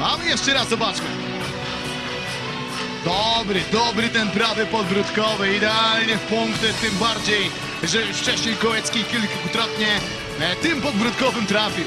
A my jeszcze raz zobaczmy. Dobry, dobry ten prawy podbródkowy, idealnie w punkty, tym bardziej, że już wcześniej Kołecki kilkukrotnie e, tym podbródkowym trafił.